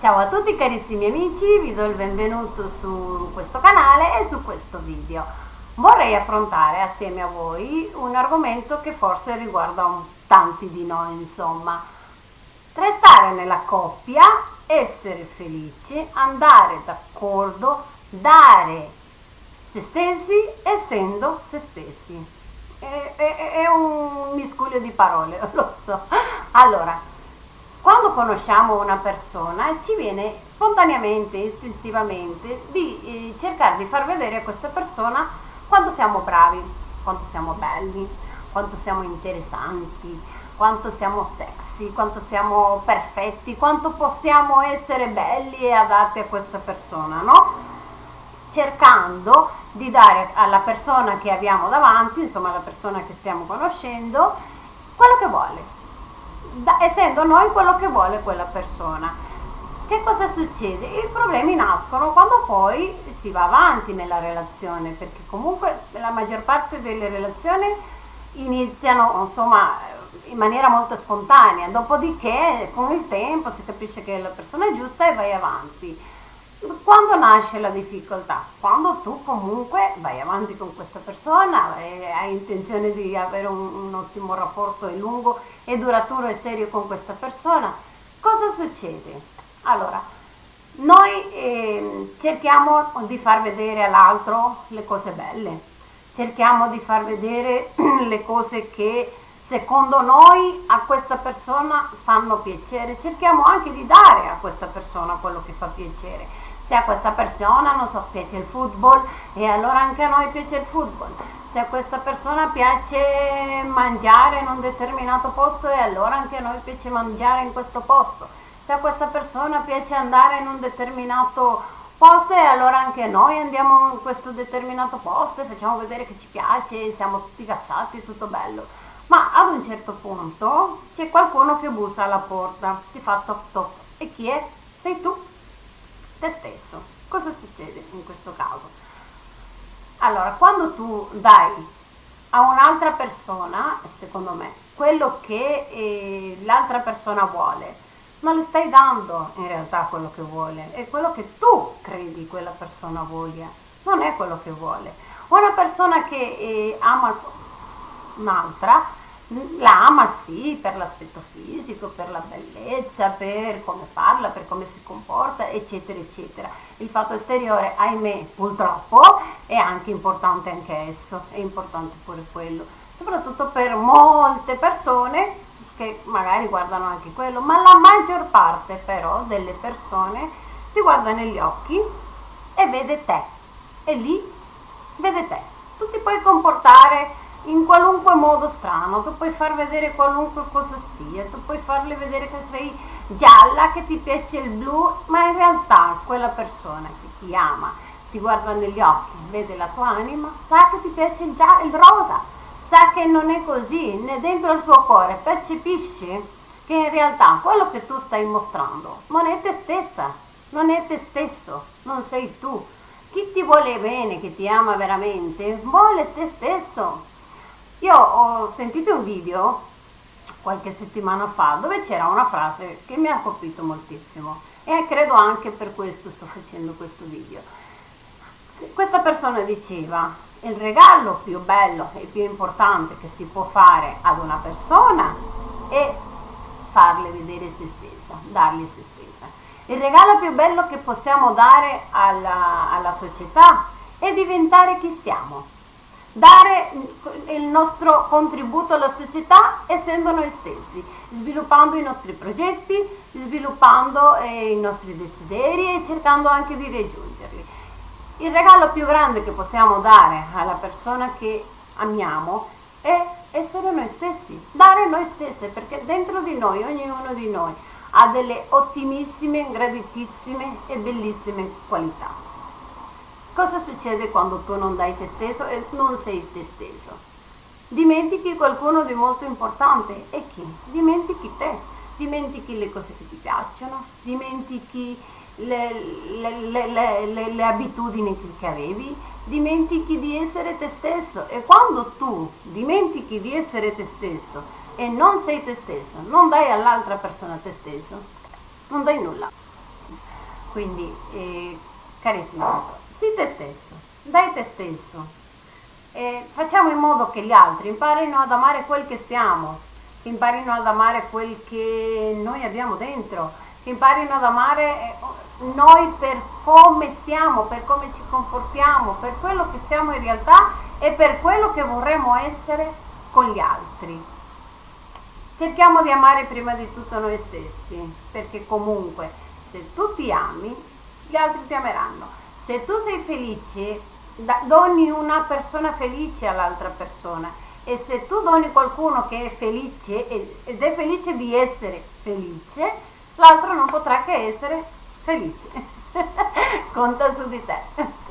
Ciao a tutti carissimi amici, vi do il benvenuto su questo canale e su questo video. Vorrei affrontare assieme a voi un argomento che forse riguarda tanti di noi, insomma. Restare nella coppia, essere felici, andare d'accordo, dare se stessi essendo se stessi. È, è, è un miscuglio di parole, lo so. Allora, quando conosciamo una persona ci viene spontaneamente, istintivamente di eh, cercare di far vedere a questa persona quanto siamo bravi, quanto siamo belli, quanto siamo interessanti, quanto siamo sexy, quanto siamo perfetti, quanto possiamo essere belli e adatti a questa persona, no? Cercando di dare alla persona che abbiamo davanti, insomma alla persona che stiamo conoscendo, quello che vuole, da, essendo noi quello che vuole quella persona. Che cosa succede? I problemi nascono quando poi si va avanti nella relazione, perché comunque la maggior parte delle relazioni iniziano insomma in maniera molto spontanea, dopodiché con il tempo si capisce che è la persona giusta e vai avanti quando nasce la difficoltà? Quando tu comunque vai avanti con questa persona, e hai intenzione di avere un, un, ottimo rapporto e lungo e duraturo e serio con questa persona, cosa succede? Allora, noi eh, cerchiamo di far vedere all'altro le cose belle, cerchiamo di far vedere le cose che secondo noi a questa persona fanno piacere, cerchiamo anche di dare a questa persona quello che fa piacere se a questa persona, non so, piace il football e allora anche a noi piace il football. Se a questa persona piace mangiare in un determinato posto e allora anche a noi piace mangiare in questo posto. Se a questa persona piace andare in un determinato posto e allora anche noi andiamo in questo determinato posto e facciamo vedere che ci piace, siamo tutti gassati, tutto bello. Ma ad un certo punto c'è qualcuno che bussa alla porta, ti fa top top. E chi è? Sei tu te stesso. Cosa succede in questo caso? Allora, quando tu dai a un'altra persona, secondo me, quello che eh, l'altra persona vuole, non le stai dando in realtà quello che vuole, è quello che tu credi quella persona voglia, non è quello che vuole. Una persona che eh, ama un'altra la ama sì per l'aspetto fisico, per la bellezza, per come parla, per come si comporta, eccetera, eccetera. Il fatto esteriore, ahimè, purtroppo, è anche importante anche esso, è importante pure quello, soprattutto per molte persone che magari guardano anche quello, ma la maggior parte però delle persone ti guarda negli occhi e vede te, e lì vede te. Tu ti puoi comportare in qualunque modo strano, tu puoi far vedere qualunque cosa sia, tu puoi farle vedere che sei gialla, che ti piace il blu, ma in realtà quella persona che ti ama, ti guarda negli occhi, vede la tua anima, sa che ti piace il, già, il rosa, sa che non è così, né dentro il suo cuore percepisci che in realtà quello che tu stai mostrando non è te stessa, non è te stesso, non sei tu. Chi ti vuole bene, che ti ama veramente, vuole te stesso io ho sentito un video qualche settimana fa dove c'era una frase che mi ha colpito moltissimo e credo anche per questo sto facendo questo video. Questa persona diceva il regalo più bello e più importante che si può fare ad una persona è farle vedere se stessa, dargli se stessa. Il regalo più bello che possiamo dare alla, alla società è diventare chi siamo dare il nostro contributo alla società essendo noi stessi, sviluppando i nostri progetti, sviluppando eh, i nostri desideri e cercando anche di raggiungerli. Il regalo più grande che possiamo dare alla persona che amiamo è essere noi stessi, dare noi stessi, perché dentro di noi, ognuno di noi, ha delle ottimissime, graditissime e bellissime qualità. Cosa succede quando tu non dai te stesso e non sei te stesso? Dimentichi qualcuno di molto importante e chi? Dimentichi te, dimentichi le cose che ti piacciono, dimentichi le, le, le, le abitudini che avevi, dimentichi di essere te stesso e quando tu dimentichi di essere te stesso e non sei te stesso, non dai all'altra persona te stesso, non dai nulla. Quindi, eh, carissimo, sii te stesso, dai te stesso. E facciamo in modo che gli altri imparino ad amare quel che siamo, che imparino ad amare quel che noi abbiamo dentro, che imparino ad amare eh, noi per come siamo, per come ci comportiamo, per quello che siamo in realtà e per quello che vorremmo essere con gli altri. Cerchiamo di amare prima di tutto noi stessi, perché comunque se tu ti ami, gli altri ti ameranno. Se tu sei felice, doni una persona felice all'altra persona e se tu doni qualcuno che è felice ed è felice di essere felice, l'altro non potrà che essere felice. Conta su di te.